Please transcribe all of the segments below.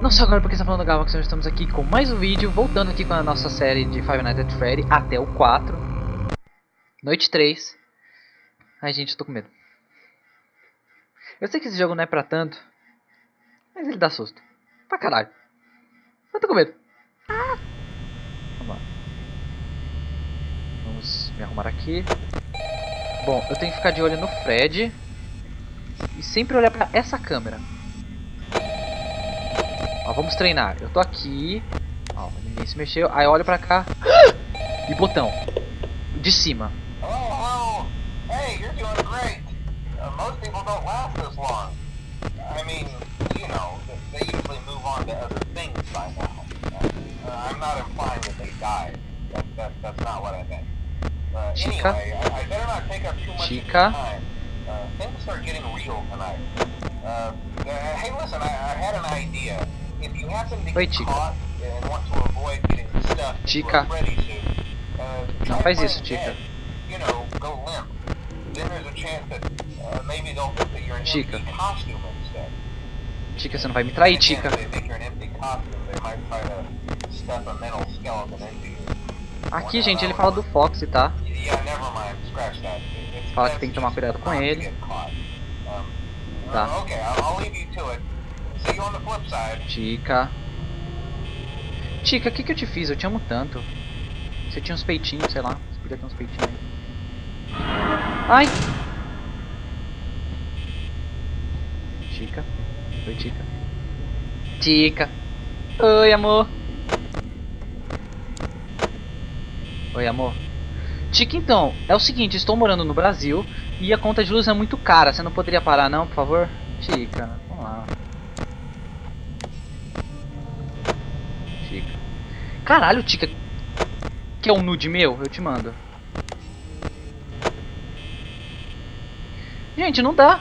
Não só agora porque está falando Galaxy, nós estamos aqui com mais um vídeo, voltando aqui com a nossa série de Five Nights at Freddy até o 4. Noite 3. Ai gente, eu tô com medo. Eu sei que esse jogo não é pra tanto, mas ele dá susto. Pra caralho. Eu tô com medo. Ah. Vamos. Vamos me arrumar aqui. Bom, eu tenho que ficar de olho no Fred. E sempre olhar pra essa câmera. Ó, vamos treinar. Eu tô aqui. Ó, ninguém se mexeu. Aí olho pra cá. E botão. De cima. Hello, hello. Hey, you're doing great. Uh, most people don't last this long. I mean, you know, they usually move on to other things by now. Uh, I'm not implying that they died. That, that, that's not what I meant. Uh, Chica? anyway, I, I better not take up too much Chica? of your time. Uh, things are getting real tonight. Uh, uh, hey, listen, I, I had an idea. If you happen to Oi, get Chica. caught and want to avoid getting stuck Chica. Freddy suit, uh, Não faz isso, Chica. You know, go limp. Then there's a chance that uh, maybe they'll think that you're an Chica. empty costume instead. Chica, você não vai me trair, Chica. Aqui, gente, ele fala do Fox, tá? Yeah, never mind. Scratch that. Fala que tem que tomar cuidado com ele. Tá. Chica. Chica, o que, que eu te fiz? Eu te amo tanto. Você tinha uns peitinhos, sei lá. Você podia ter uns peitinhos. Ai! Chica. Oi, Chica. Chica. Oi, amor. Oi, amor. Chica, então, é o seguinte, estou morando no Brasil e a conta de luz é muito cara. Você não poderia parar não, por favor? Chica, vamos lá. Chica. Caralho, Chica. Quer um nude meu? Eu te mando. Gente, não dá.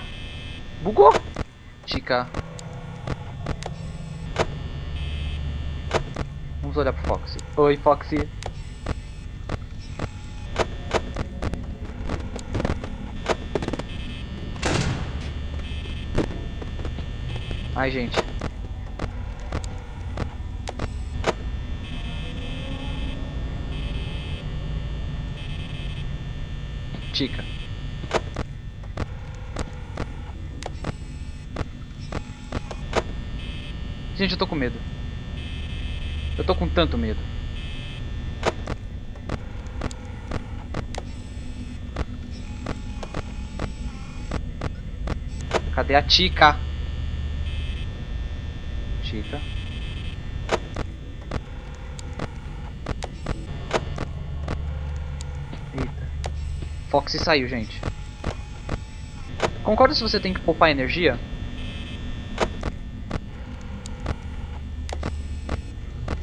Bugou. Chica. Vamos olhar pro Foxy. Oi, Foxy. Ai, gente. Chica. Gente, eu tô com medo. Eu tô com tanto medo. Cadê a Chica? Chica. Eita. Foxy saiu, gente. Concorda se você tem que poupar energia?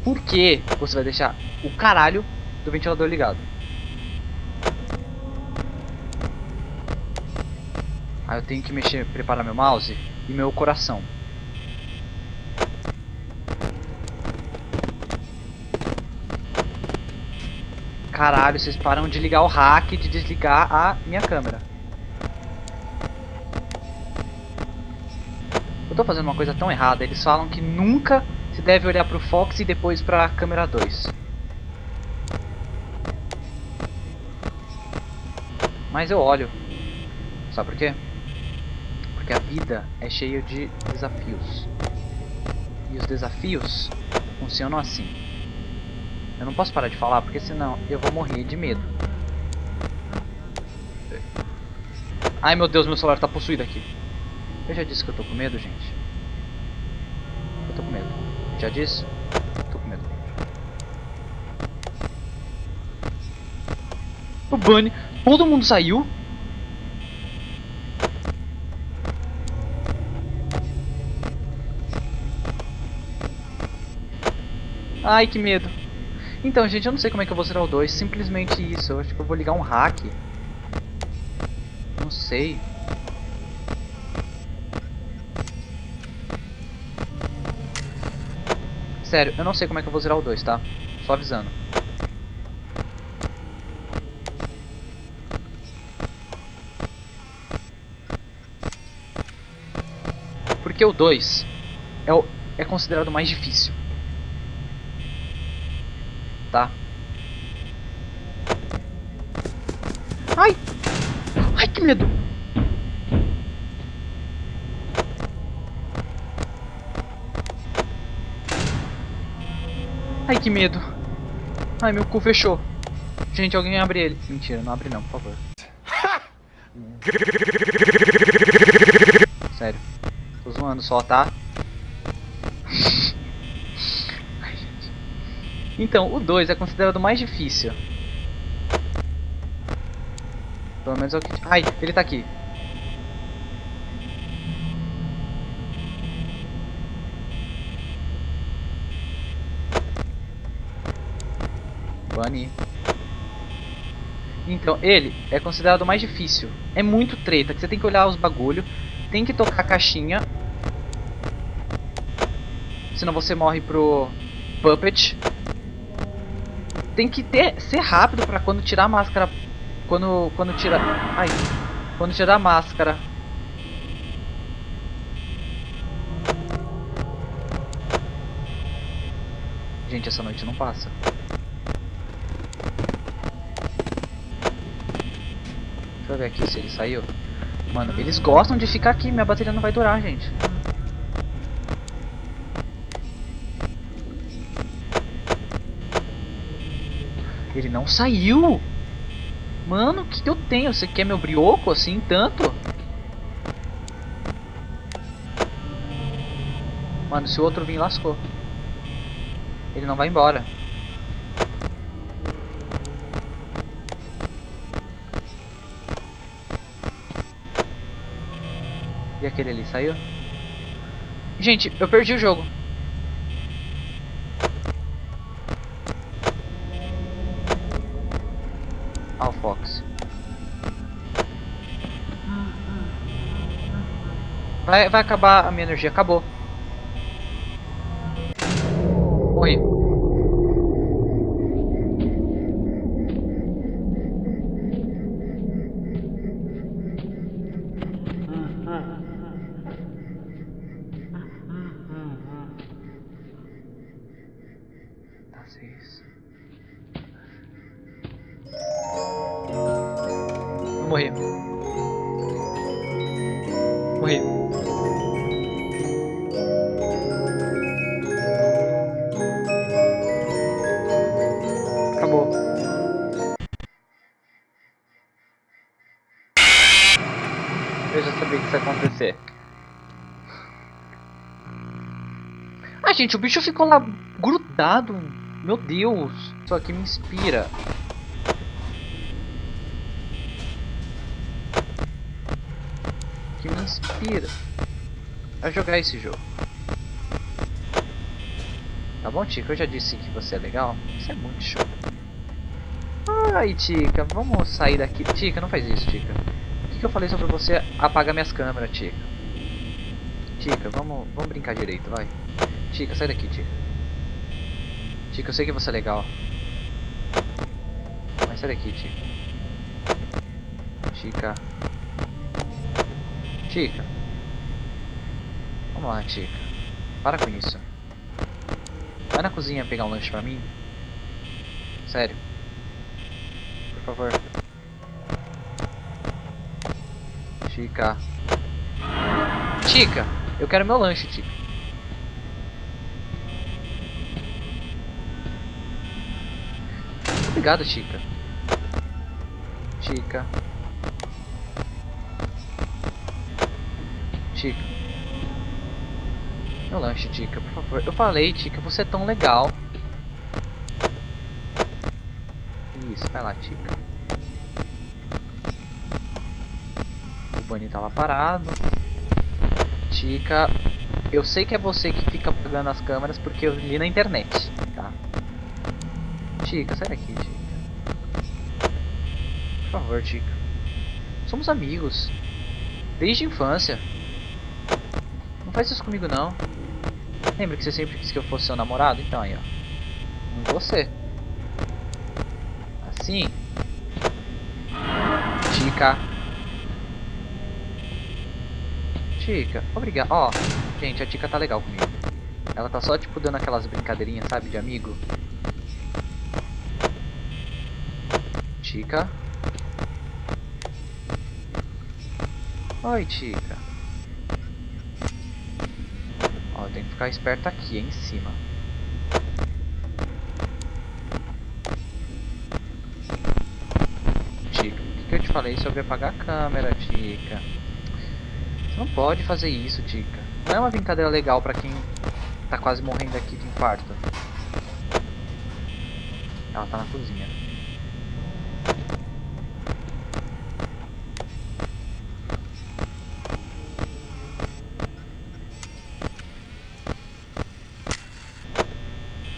Por que você vai deixar o caralho do ventilador ligado? Aí eu tenho que mexer, preparar meu mouse e meu coração. Caralho, vocês param de ligar o hack e de desligar a minha câmera. Eu tô fazendo uma coisa tão errada. Eles falam que nunca se deve olhar pro Fox e depois pra câmera 2. Mas eu olho. Sabe por quê? Porque a vida é cheia de desafios. E os desafios funcionam assim. Eu não posso parar de falar porque senão eu vou morrer de medo. Ai meu Deus, meu celular tá possuído aqui. Eu já disse que eu tô com medo, gente. Eu tô com medo. Já disse? Tô com medo. O Bunny. Todo mundo saiu? Ai, que medo. Então, gente, eu não sei como é que eu vou zerar o 2. Simplesmente isso. Eu acho que eu vou ligar um hack. Não sei. Sério, eu não sei como é que eu vou zerar o 2, tá? Só avisando. Porque o 2 é, é considerado mais difícil. Tá? Ai! Ai, que medo! Ai, que medo! Ai, meu cu fechou. Gente, alguém abre ele. Mentira, não abre não, por favor. Sério. Tô zoando só, tá? Então, o 2 é considerado mais difícil. Pelo menos é o que... Ai, ele tá aqui. Bunny. Então, ele é considerado o mais difícil. É muito treta, que você tem que olhar os bagulho, tem que tocar a caixinha. Senão você morre pro Puppet. Tem que ter, ser rápido pra quando tirar a máscara. Quando, quando tirar... Ai. Quando tirar a máscara. Gente, essa noite não passa. Deixa eu ver aqui se ele saiu. Mano, eles gostam de ficar aqui. Minha bateria não vai durar, gente. Ele não saiu. Mano, o que, que eu tenho? Você quer meu brioco assim, tanto? Mano, se o outro vir, lascou. Ele não vai embora. E aquele ali saiu? Gente, eu perdi o jogo. Vai, vai acabar a minha energia. Acabou. Tá. Eu morri. Morri. Gente, o bicho ficou lá grudado. Meu Deus. Isso aqui me inspira. Que me inspira a jogar esse jogo. Tá bom, Tica? Eu já disse que você é legal. Isso é muito show. Ai, Tica, vamos sair daqui. Tica, não faz isso, Tica. O que, que eu falei sobre você apagar minhas câmeras, Tica? Tica, vamos, vamos brincar direito, vai. Tica, sai daqui, Tica. Tica, eu sei que você é legal. Mas sai daqui, Tica. Tica. Tica. Vamos lá, Tica. Para com isso. Vai na cozinha pegar um lanche pra mim. Sério. Por favor. Tica. Tica, eu quero meu lanche, Tica. Obrigado, Tica. Tica. Tica. Meu lanche, Tica, por favor. Eu falei, Tica, você é tão legal. Isso, vai lá, Tica. O Bunny tá lá parado. Tica, eu sei que é você que fica apagando as câmeras porque eu li na internet, tá? Tica, sai daqui, Tica. Por favor, Tica. Somos amigos. Desde a infância. Não faz isso comigo, não. Lembra que você sempre quis que eu fosse seu namorado? Então aí, ó. Em você. Assim. Tica. Chica, obrigado. Ó, gente, a Chica tá legal comigo. Ela tá só, tipo, dando aquelas brincadeirinhas, sabe, de amigo. Chica. Oi, Chica. Ó, tem que ficar esperto aqui, em cima. Chica, o que, que eu te falei sobre apagar a câmera, Chica? Você não pode fazer isso, Chica. Não é uma brincadeira legal pra quem tá quase morrendo aqui de infarto. Ela tá na cozinha.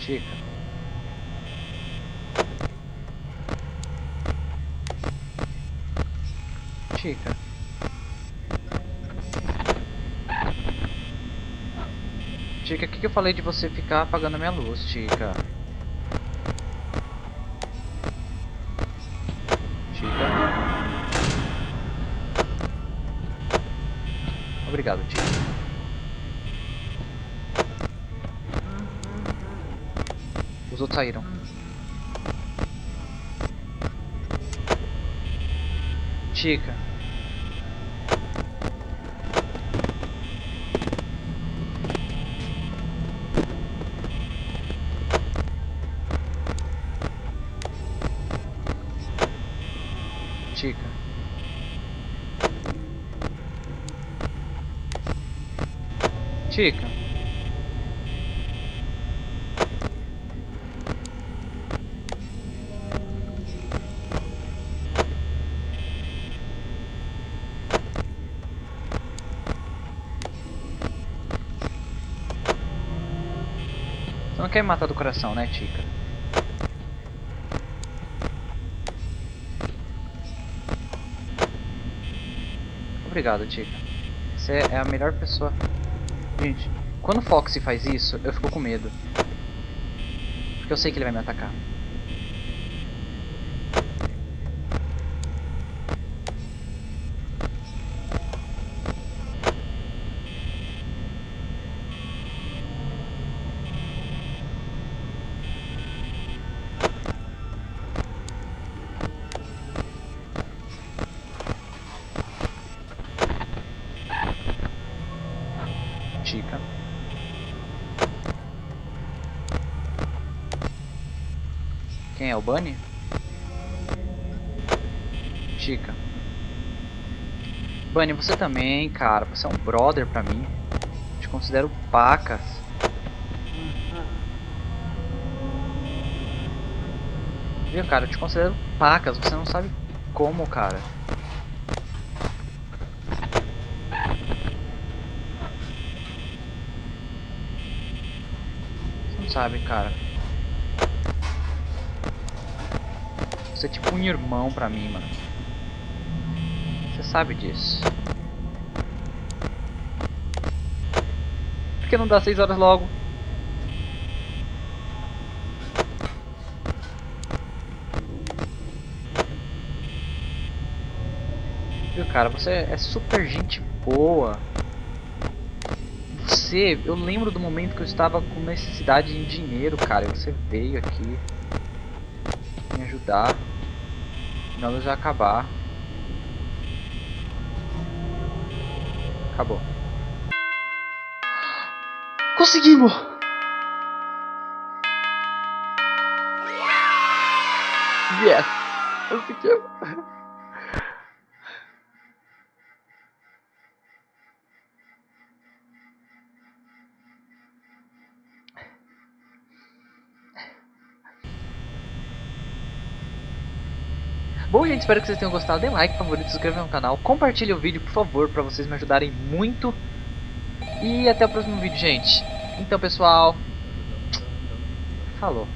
Chica. Chica. Chica, o que, que eu falei de você ficar apagando a minha luz, Chica? Chica. Obrigado, Chica. Os outros saíram. Chica. Chica. Você não quer me matar do coração, né, Chica? Obrigado, Chica. Você é a melhor pessoa. Gente, quando o Foxy faz isso, eu fico com medo. Porque eu sei que ele vai me atacar. Quem é o Bunny? Chica. Bunny, você também, cara. Você é um brother pra mim. Te considero pacas. Viu, cara? Eu te considero pacas. Você não sabe como, cara. Você não sabe, cara. É tipo um irmão pra mim, mano. Você sabe disso. Por que não dá 6 horas logo? Viu, cara? Você é super gente boa. Você, eu lembro do momento que eu estava com necessidade de dinheiro, cara. E você veio aqui me ajudar. Senão já acabar. Acabou. Conseguimos! Yes! Conseguimos! Bom, gente, espero que vocês tenham gostado. Dê like, favorito, se inscreva no canal. Compartilhe o vídeo, por favor, para vocês me ajudarem muito. E até o próximo vídeo, gente. Então, pessoal, falou.